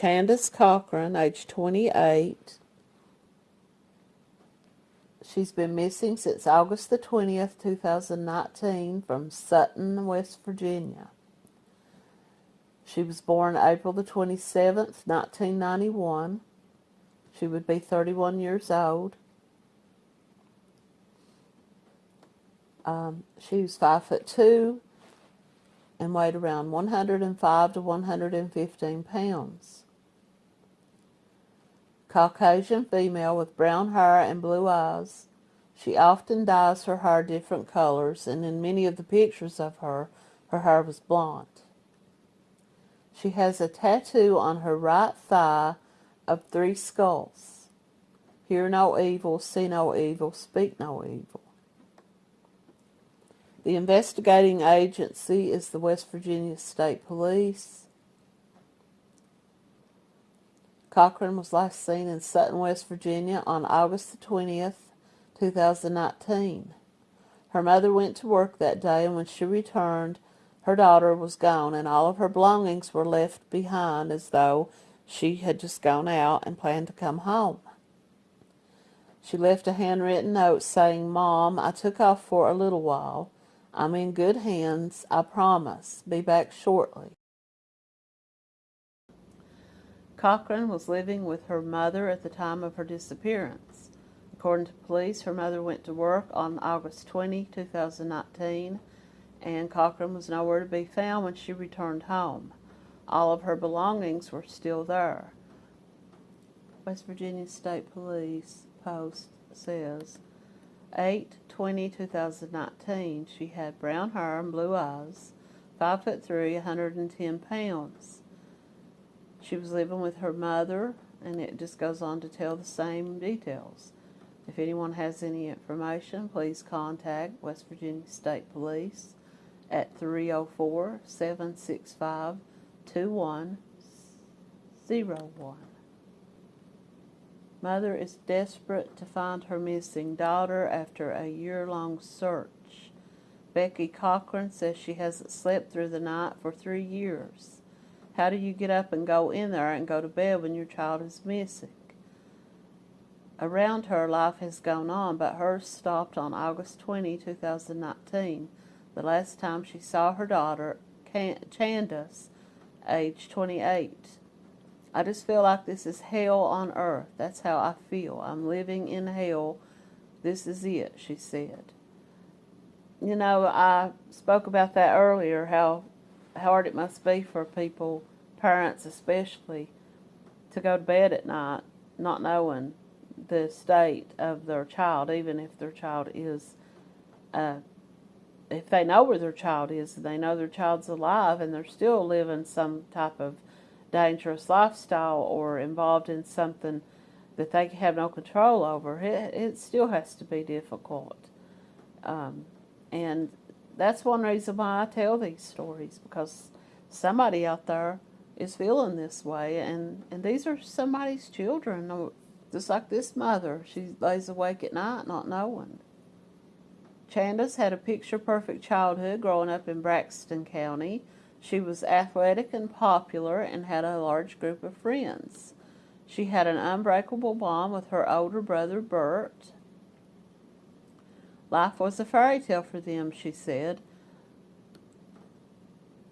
Candace Cochran, age 28. She's been missing since August the 20th, 2019 from Sutton, West Virginia. She was born April the 27th, 1991. She would be 31 years old. Um, she was 5 foot 2 and weighed around 105 to 115 pounds. Caucasian female with brown hair and blue eyes. She often dyes her hair different colors, and in many of the pictures of her, her hair was blonde. She has a tattoo on her right thigh of three skulls. Hear no evil, see no evil, speak no evil. The investigating agency is the West Virginia State Police. Cochran was last seen in Sutton, West Virginia on August the 20th, 2019. Her mother went to work that day and when she returned, her daughter was gone and all of her belongings were left behind as though she had just gone out and planned to come home. She left a handwritten note saying, Mom, I took off for a little while. I'm in good hands, I promise. Be back shortly. Cochran was living with her mother at the time of her disappearance. According to police, her mother went to work on August 20, 2019, and Cochran was nowhere to be found when she returned home. All of her belongings were still there. West Virginia State Police Post says 8 20 2019 she had brown hair and blue eyes 5 foot 3 110 pounds she was living with her mother, and it just goes on to tell the same details. If anyone has any information, please contact West Virginia State Police at 304-765-2101. Mother is desperate to find her missing daughter after a year-long search. Becky Cochran says she hasn't slept through the night for three years. How do you get up and go in there and go to bed when your child is missing? Around her, life has gone on, but hers stopped on August 20, 2019, the last time she saw her daughter, Candace, age 28. I just feel like this is hell on earth. That's how I feel. I'm living in hell. This is it, she said. You know, I spoke about that earlier, how hard it must be for people parents especially, to go to bed at night not knowing the state of their child, even if their child is, uh, if they know where their child is, they know their child's alive and they're still living some type of dangerous lifestyle or involved in something that they have no control over, it, it still has to be difficult. Um, and that's one reason why I tell these stories, because somebody out there is feeling this way, and, and these are somebody's children, just like this mother. She lays awake at night not knowing. Candace had a picture-perfect childhood growing up in Braxton County. She was athletic and popular and had a large group of friends. She had an unbreakable bond with her older brother, Bert. Life was a fairy tale for them, she said.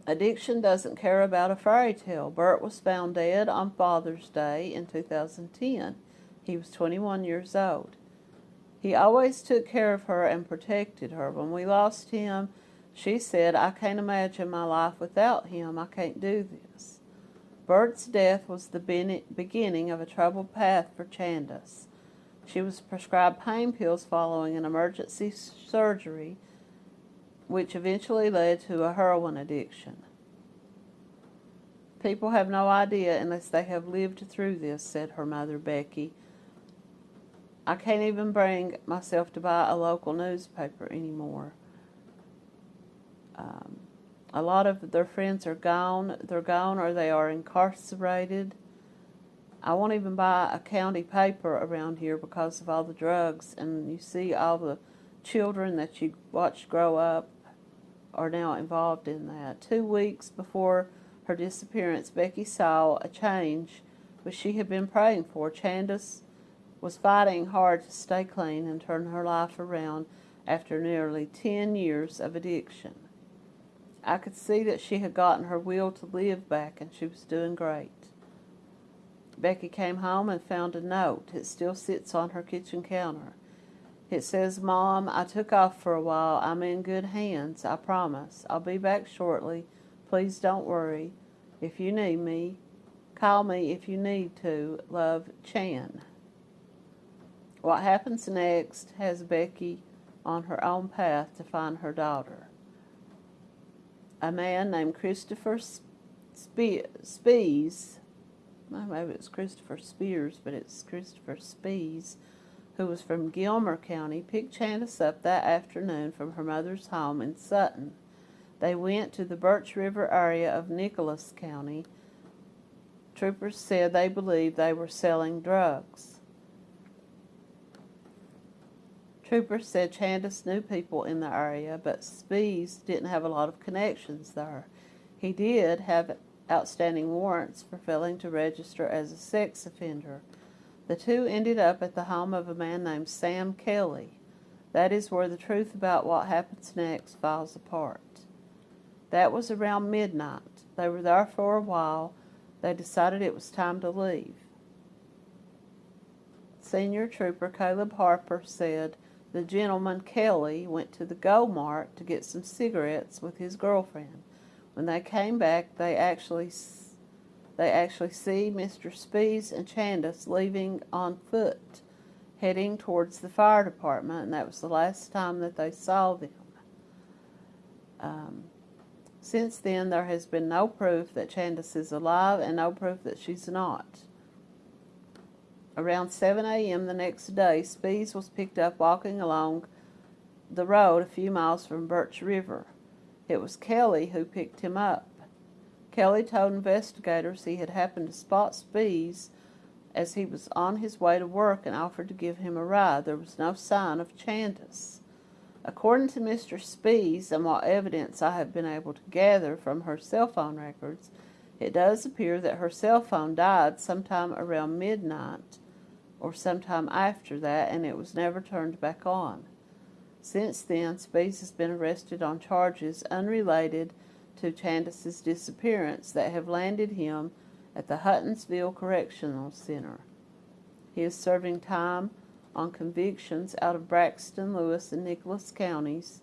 Addiction doesn't care about a fairy tale. Bert was found dead on Father's Day in 2010. He was 21 years old. He always took care of her and protected her. When we lost him, she said, I can't imagine my life without him. I can't do this. Bert's death was the beginning of a troubled path for Candace. She was prescribed pain pills following an emergency surgery which eventually led to a heroin addiction. People have no idea unless they have lived through this, said her mother, Becky. I can't even bring myself to buy a local newspaper anymore. Um, a lot of their friends are gone. They're gone or they are incarcerated. I won't even buy a county paper around here because of all the drugs. And you see all the children that you watch grow up are now involved in that. Two weeks before her disappearance, Becky saw a change which she had been praying for. Chandis was fighting hard to stay clean and turn her life around after nearly 10 years of addiction. I could see that she had gotten her will to live back and she was doing great. Becky came home and found a note. It still sits on her kitchen counter. It says, Mom, I took off for a while. I'm in good hands, I promise. I'll be back shortly. Please don't worry. If you need me, call me if you need to. Love, Chan. What happens next has Becky on her own path to find her daughter. A man named Christopher Spies, maybe it's Christopher Spears, but it's Christopher Spies, who was from Gilmer County, picked Chandis up that afternoon from her mother's home in Sutton. They went to the Birch River area of Nicholas County. Troopers said they believed they were selling drugs. Troopers said Chandis knew people in the area, but Spees didn't have a lot of connections there. He did have outstanding warrants for failing to register as a sex offender. The two ended up at the home of a man named Sam Kelly. That is where the truth about what happens next falls apart. That was around midnight. They were there for a while. They decided it was time to leave. Senior Trooper Caleb Harper said the gentleman Kelly went to the Go Mart to get some cigarettes with his girlfriend. When they came back, they actually they actually see Mr. Spees and Chandis leaving on foot, heading towards the fire department, and that was the last time that they saw them. Um, since then, there has been no proof that Chandis is alive and no proof that she's not. Around 7 a.m. the next day, Spees was picked up walking along the road a few miles from Birch River. It was Kelly who picked him up. Kelly told investigators he had happened to spot Spees as he was on his way to work and offered to give him a ride. There was no sign of Chandis. According to Mr. Spees and what evidence I have been able to gather from her cell phone records, it does appear that her cell phone died sometime around midnight or sometime after that and it was never turned back on. Since then, Spees has been arrested on charges unrelated to Chandis's disappearance that have landed him at the Huttonsville Correctional Center. He is serving time on convictions out of Braxton, Lewis, and Nicholas counties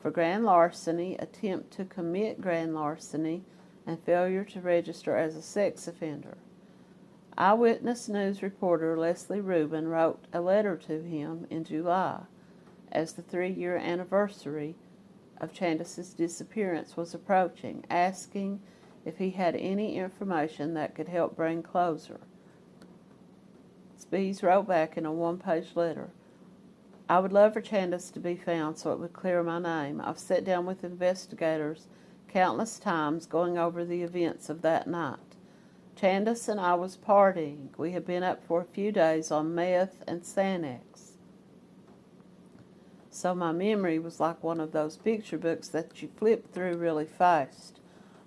for grand larceny, attempt to commit grand larceny, and failure to register as a sex offender. Eyewitness News reporter Leslie Rubin wrote a letter to him in July as the three-year anniversary of Chandis's disappearance was approaching, asking if he had any information that could help bring closure. Spees wrote back in a one-page letter, I would love for Chandis to be found so it would clear my name. I've sat down with investigators countless times going over the events of that night. Chandis and I was partying. We had been up for a few days on meth and Xanax. So my memory was like one of those picture books that you flip through really fast.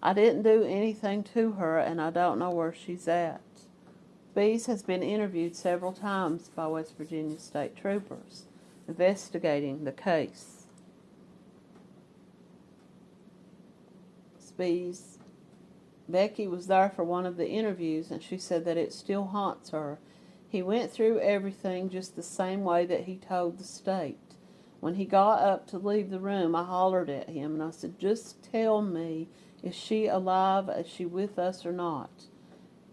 I didn't do anything to her, and I don't know where she's at. Spees has been interviewed several times by West Virginia state troopers investigating the case. Spees, Becky was there for one of the interviews, and she said that it still haunts her. He went through everything just the same way that he told the state. When he got up to leave the room, I hollered at him and I said, Just tell me, is she alive? Is she with us or not?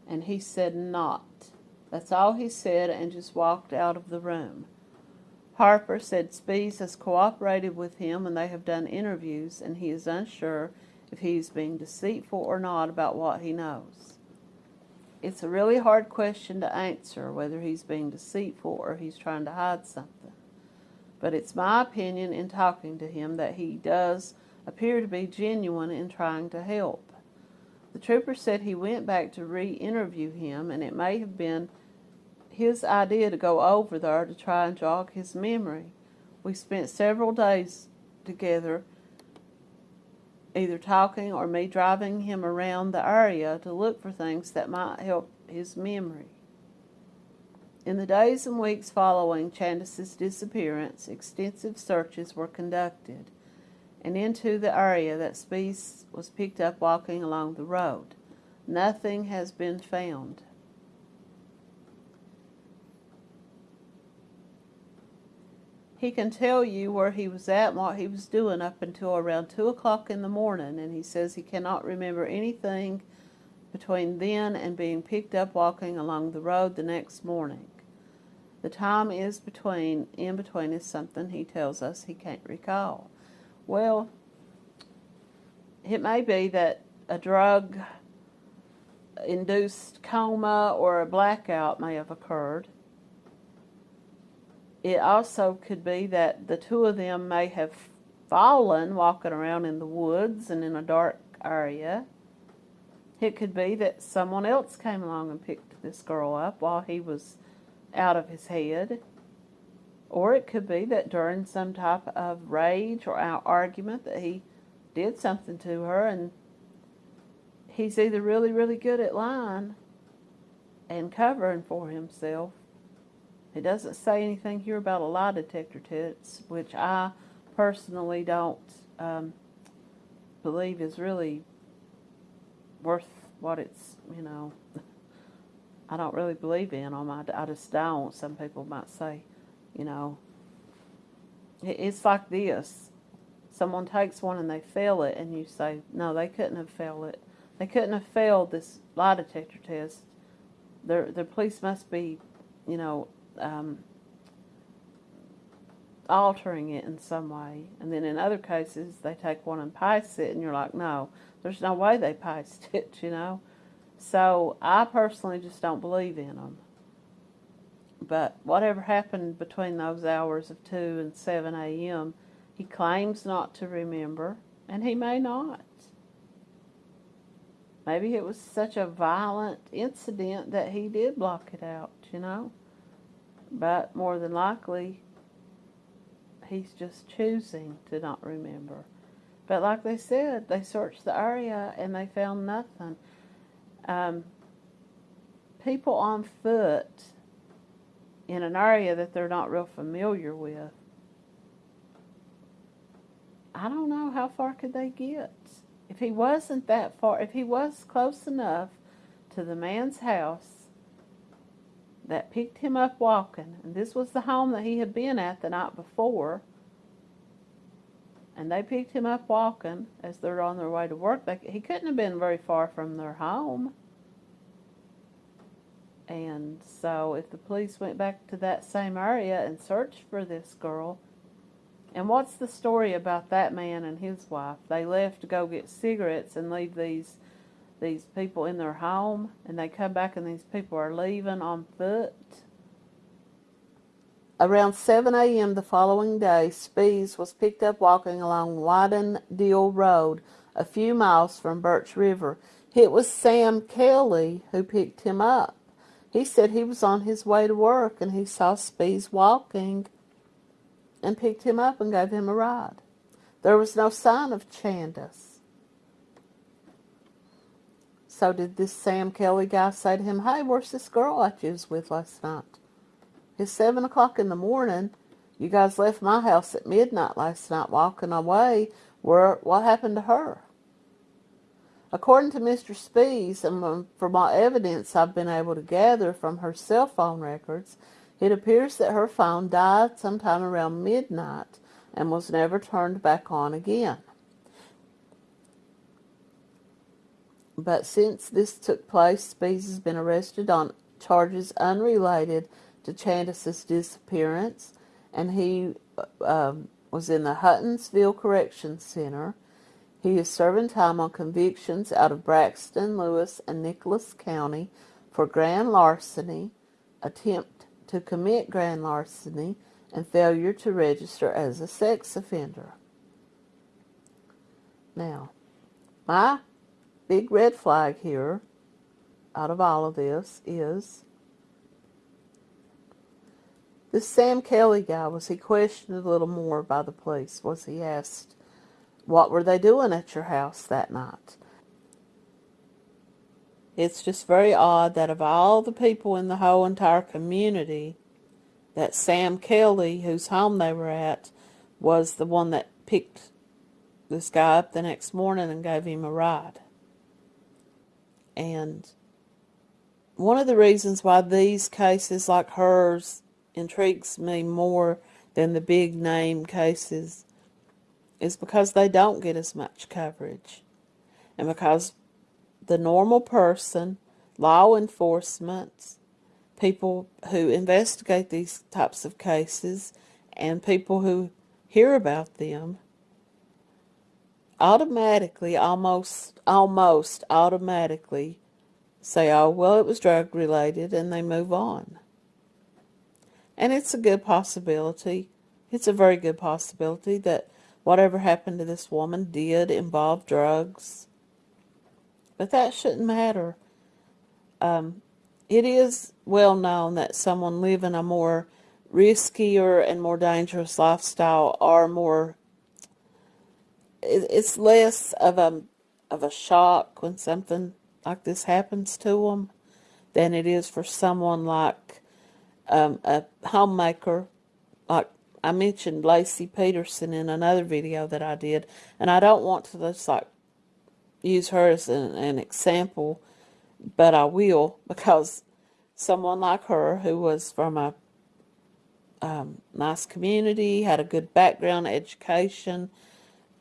And he said, Not. That's all he said and just walked out of the room. Harper said Spees has cooperated with him and they have done interviews and he is unsure if he is being deceitful or not about what he knows. It's a really hard question to answer whether he's being deceitful or he's trying to hide something. But it's my opinion in talking to him that he does appear to be genuine in trying to help. The trooper said he went back to re-interview him and it may have been his idea to go over there to try and jog his memory. We spent several days together either talking or me driving him around the area to look for things that might help his memory. In the days and weeks following Chandis's disappearance, extensive searches were conducted, and into the area that Spees was picked up walking along the road. Nothing has been found. He can tell you where he was at and what he was doing up until around 2 o'clock in the morning, and he says he cannot remember anything between then and being picked up walking along the road the next morning. The time is between, in between is something he tells us he can't recall. Well, it may be that a drug induced coma or a blackout may have occurred it also could be that the two of them may have fallen walking around in the woods and in a dark area. It could be that someone else came along and picked this girl up while he was out of his head. Or it could be that during some type of rage or argument that he did something to her and he's either really, really good at lying and covering for himself it doesn't say anything here about a lie detector test, which I personally don't um, believe is really worth what it's, you know, I don't really believe in them. I, I just don't. Some people might say, you know, it's like this. Someone takes one and they fail it, and you say, no, they couldn't have failed it. They couldn't have failed this lie detector test. Their, their police must be, you know, um, altering it in some way. And then in other cases, they take one and paste it, and you're like, no, there's no way they paste it, you know. So I personally just don't believe in them. But whatever happened between those hours of 2 and 7 a.m., he claims not to remember, and he may not. Maybe it was such a violent incident that he did block it out, you know. But more than likely, he's just choosing to not remember. But like they said, they searched the area and they found nothing. Um, people on foot in an area that they're not real familiar with, I don't know how far could they get. If he wasn't that far, if he was close enough to the man's house that picked him up walking. And this was the home that he had been at the night before. And they picked him up walking as they're on their way to work. They, he couldn't have been very far from their home. And so if the police went back to that same area and searched for this girl, and what's the story about that man and his wife? They left to go get cigarettes and leave these these people in their home and they come back and these people are leaving on foot. Around 7 a.m. the following day, Spees was picked up walking along Widendale Road a few miles from Birch River. It was Sam Kelly who picked him up. He said he was on his way to work and he saw Spees walking and picked him up and gave him a ride. There was no sign of Chandis. So did this Sam Kelly guy say to him, hey, where's this girl you was with last night? It's 7 o'clock in the morning. You guys left my house at midnight last night walking away. Where, what happened to her? According to Mr. Spees, and from all evidence I've been able to gather from her cell phone records, it appears that her phone died sometime around midnight and was never turned back on again. But since this took place, Spees has been arrested on charges unrelated to Chandis's disappearance, and he um, was in the Huttonsville Correction Center. He is serving time on convictions out of Braxton, Lewis, and Nicholas County for grand larceny, attempt to commit grand larceny, and failure to register as a sex offender. Now, my big red flag here out of all of this is this Sam Kelly guy, was he questioned a little more by the police? Was he asked what were they doing at your house that night? It's just very odd that of all the people in the whole entire community, that Sam Kelly, whose home they were at, was the one that picked this guy up the next morning and gave him a ride. And one of the reasons why these cases like hers intrigues me more than the big name cases is because they don't get as much coverage. And because the normal person, law enforcement, people who investigate these types of cases, and people who hear about them automatically, almost, almost automatically say, oh, well, it was drug related, and they move on. And it's a good possibility. It's a very good possibility that whatever happened to this woman did involve drugs. But that shouldn't matter. Um, it is well known that someone living a more riskier and more dangerous lifestyle are more it's less of a of a shock when something like this happens to them than it is for someone like um, a homemaker like I mentioned Laci Peterson in another video that I did and I don't want to just like use her as an, an example but I will because someone like her who was from a um, nice community, had a good background, education,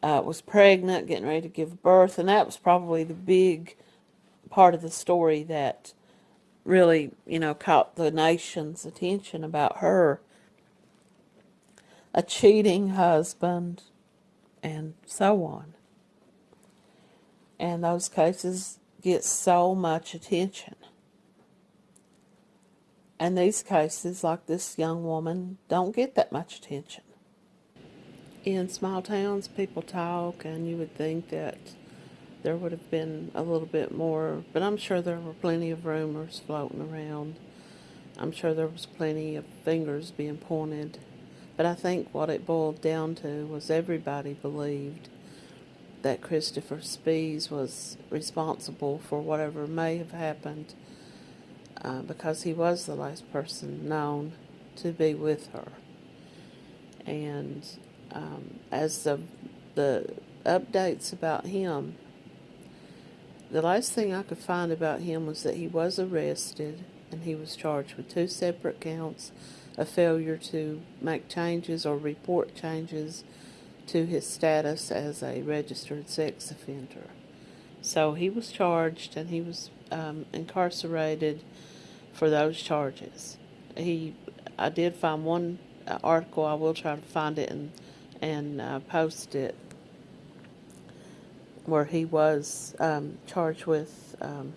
uh, was pregnant, getting ready to give birth, and that was probably the big part of the story that really, you know, caught the nation's attention about her. A cheating husband, and so on. And those cases get so much attention. And these cases, like this young woman, don't get that much attention. In small towns, people talk, and you would think that there would have been a little bit more, but I'm sure there were plenty of rumors floating around. I'm sure there was plenty of fingers being pointed. But I think what it boiled down to was everybody believed that Christopher Spees was responsible for whatever may have happened uh, because he was the last person known to be with her. And um, as the, the updates about him, the last thing I could find about him was that he was arrested and he was charged with two separate counts of failure to make changes or report changes to his status as a registered sex offender. So he was charged and he was um, incarcerated for those charges. He, I did find one uh, article. I will try to find it and and uh, post it where he was um, charged with um,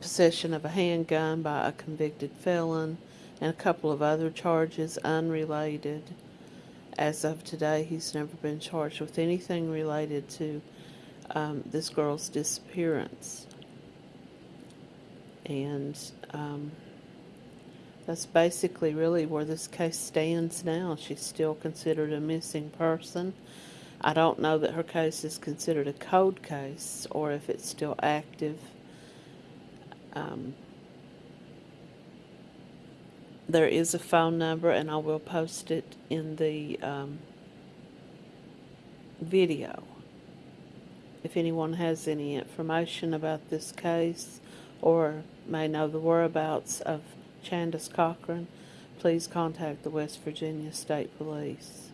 possession of a handgun by a convicted felon and a couple of other charges unrelated. As of today, he's never been charged with anything related to um, this girl's disappearance. And um, that's basically really where this case stands now. She's still considered a missing person. I don't know that her case is considered a cold case or if it's still active. Um, there is a phone number and I will post it in the um, video. If anyone has any information about this case or may know the whereabouts of Chandis Cochran, please contact the West Virginia State Police.